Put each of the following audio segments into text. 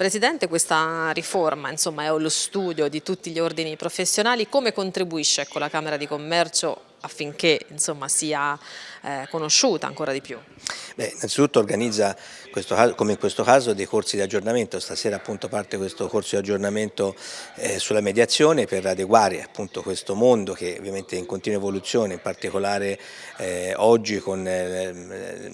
Presidente, questa riforma insomma, è lo studio di tutti gli ordini professionali, come contribuisce ecco, la Camera di Commercio affinché insomma, sia eh, conosciuta ancora di più? Beh, innanzitutto organizza, questo, come in questo caso, dei corsi di aggiornamento. Stasera appunto parte questo corso di aggiornamento eh, sulla mediazione per adeguare appunto questo mondo che ovviamente è in continua evoluzione, in particolare eh, oggi con eh,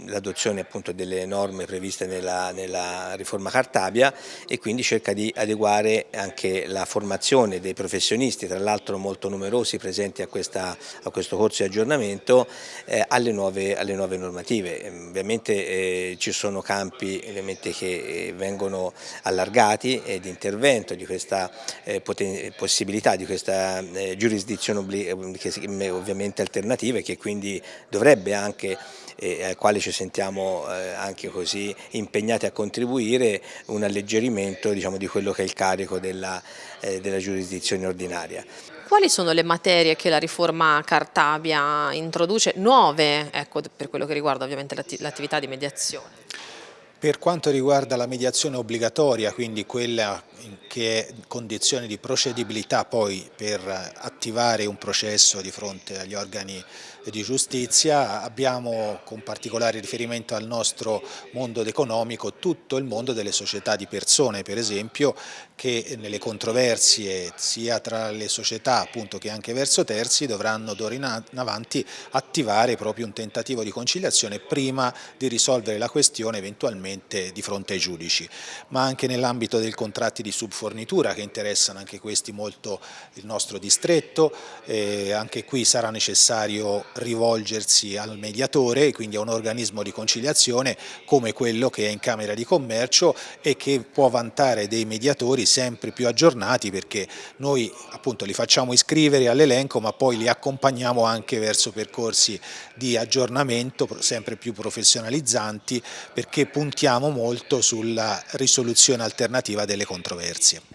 l'adozione appunto delle norme previste nella, nella riforma Cartabia e quindi cerca di adeguare anche la formazione dei professionisti, tra l'altro molto numerosi presenti a, questa, a questo corso di aggiornamento eh, alle, nuove, alle, nuove, normative. Ehm, ovviamente eh, ci sono campi ovviamente, che eh, vengono allargati eh, di intervento, di questa eh, possibilità, di questa eh, giurisdizione che, ovviamente alternativa e che quindi dovrebbe anche e al quale ci sentiamo eh, anche così impegnati a contribuire un alleggerimento diciamo, di quello che è il carico della, eh, della giurisdizione ordinaria. Quali sono le materie che la riforma Cartabia introduce, nuove ecco, per quello che riguarda ovviamente l'attività di mediazione? Per quanto riguarda la mediazione obbligatoria, quindi quella che è condizione di procedibilità poi per attivare un processo di fronte agli organi di giustizia, abbiamo con particolare riferimento al nostro mondo economico tutto il mondo delle società di persone per esempio che nelle controversie sia tra le società appunto che anche verso terzi dovranno d'ora in avanti attivare proprio un tentativo di conciliazione prima di risolvere la questione eventualmente di fronte ai giudici, ma anche nell'ambito dei contratti di subfornitura che interessano anche questi molto il nostro distretto, eh, anche qui sarà necessario rivolgersi al mediatore, quindi a un organismo di conciliazione come quello che è in Camera di Commercio e che può vantare dei mediatori sempre più aggiornati perché noi appunto li facciamo iscrivere all'elenco ma poi li accompagniamo anche verso percorsi di aggiornamento sempre più professionalizzanti perché puntiamo molto sulla risoluzione alternativa delle controversie.